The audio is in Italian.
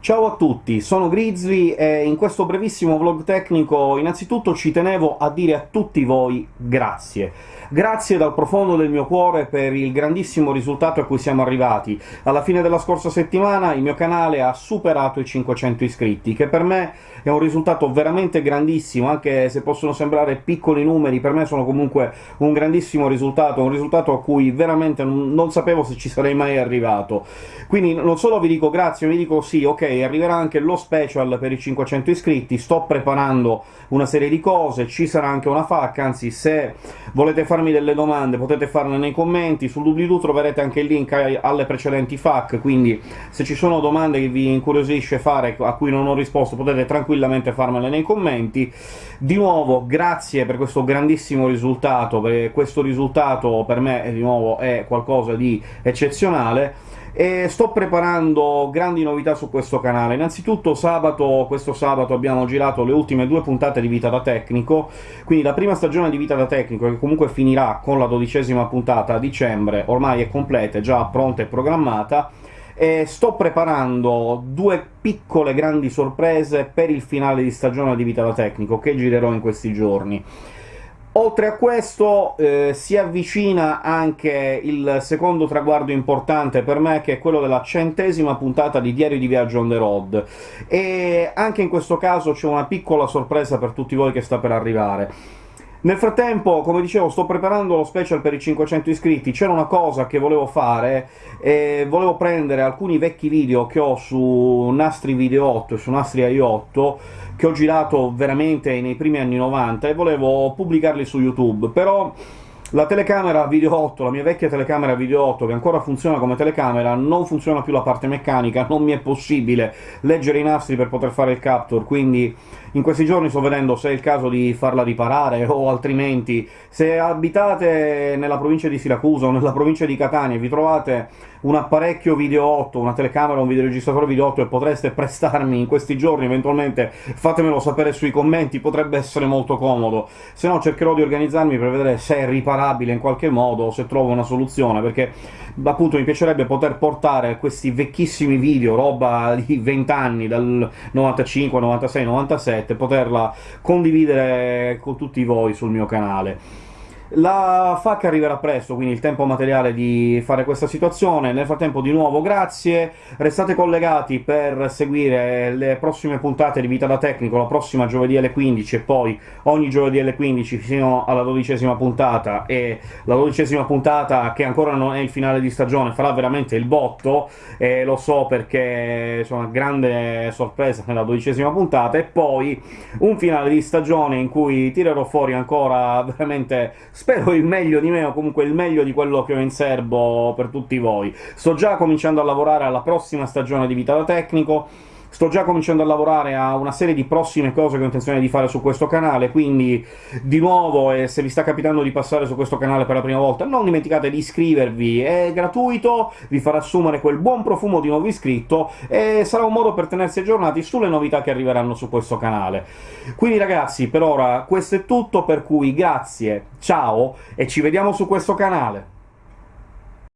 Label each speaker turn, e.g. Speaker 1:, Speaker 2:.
Speaker 1: Ciao a tutti, sono Grizzly e in questo brevissimo vlog tecnico innanzitutto ci tenevo a dire a tutti voi grazie. Grazie dal profondo del mio cuore per il grandissimo risultato a cui siamo arrivati. Alla fine della scorsa settimana il mio canale ha superato i 500 iscritti, che per me è un risultato veramente grandissimo, anche se possono sembrare piccoli numeri, per me sono comunque un grandissimo risultato, un risultato a cui veramente non sapevo se ci sarei mai arrivato. Quindi non solo vi dico grazie, vi dico sì, ok, arriverà anche lo special per i 500 iscritti, sto preparando una serie di cose, ci sarà anche una FAQ, anzi se volete farmi delle domande potete farle nei commenti, sul doobly-doo troverete anche il link alle precedenti FAQ, quindi se ci sono domande che vi incuriosisce fare, a cui non ho risposto, potete tranquillamente farmele nei commenti. Di nuovo, grazie per questo grandissimo risultato, perché questo risultato per me, di nuovo, è qualcosa di eccezionale, e sto preparando grandi novità su questo canale. Innanzitutto sabato, questo sabato abbiamo girato le ultime due puntate di Vita da Tecnico, quindi la prima stagione di Vita da Tecnico, che comunque finirà con la dodicesima puntata a dicembre, ormai è completa, è già pronta e programmata, e sto preparando due piccole grandi sorprese per il finale di stagione di Vita da Tecnico, che girerò in questi giorni. Oltre a questo eh, si avvicina anche il secondo traguardo importante per me, che è quello della centesima puntata di Diario di Viaggio on the road, e anche in questo caso c'è una piccola sorpresa per tutti voi che sta per arrivare. Nel frattempo, come dicevo, sto preparando lo special per i 500 iscritti, c'era una cosa che volevo fare, e volevo prendere alcuni vecchi video che ho su Nastri Video 8 e su Nastri AI 8, che ho girato veramente nei primi anni 90, e volevo pubblicarli su YouTube, però la telecamera video 8, la mia vecchia telecamera video 8, che ancora funziona come telecamera, non funziona più la parte meccanica, non mi è possibile leggere i nastri per poter fare il capture, quindi in questi giorni sto vedendo se è il caso di farla riparare, o altrimenti se abitate nella provincia di Siracusa o nella provincia di Catania e vi trovate un apparecchio video 8, una telecamera, un videoregistratore video 8 e potreste prestarmi in questi giorni, eventualmente fatemelo sapere sui commenti, potrebbe essere molto comodo. Se no cercherò di organizzarmi per vedere se è riparabile in qualche modo, se trovo una soluzione, perché appunto mi piacerebbe poter portare questi vecchissimi video, roba di 20 anni, dal 95, 96, 97, poterla condividere con tutti voi sul mio canale. La FAC arriverà presto, quindi il tempo materiale di fare questa situazione. Nel frattempo, di nuovo, grazie, restate collegati per seguire le prossime puntate di Vita da Tecnico, la prossima giovedì alle 15 e poi ogni giovedì alle 15 fino alla dodicesima puntata, e la dodicesima puntata, che ancora non è il finale di stagione, farà veramente il botto, e lo so perché una grande sorpresa nella dodicesima puntata, e poi un finale di stagione in cui tirerò fuori ancora veramente spero il meglio di me, o comunque il meglio di quello che ho in serbo per tutti voi. Sto già cominciando a lavorare alla prossima stagione di Vita da Tecnico, Sto già cominciando a lavorare a una serie di prossime cose che ho intenzione di fare su questo canale, quindi di nuovo, e se vi sta capitando di passare su questo canale per la prima volta, non dimenticate di iscrivervi, è gratuito, vi farà assumere quel buon profumo di nuovo iscritto, e sarà un modo per tenersi aggiornati sulle novità che arriveranno su questo canale. Quindi ragazzi, per ora questo è tutto, per cui grazie, ciao, e ci vediamo su questo canale!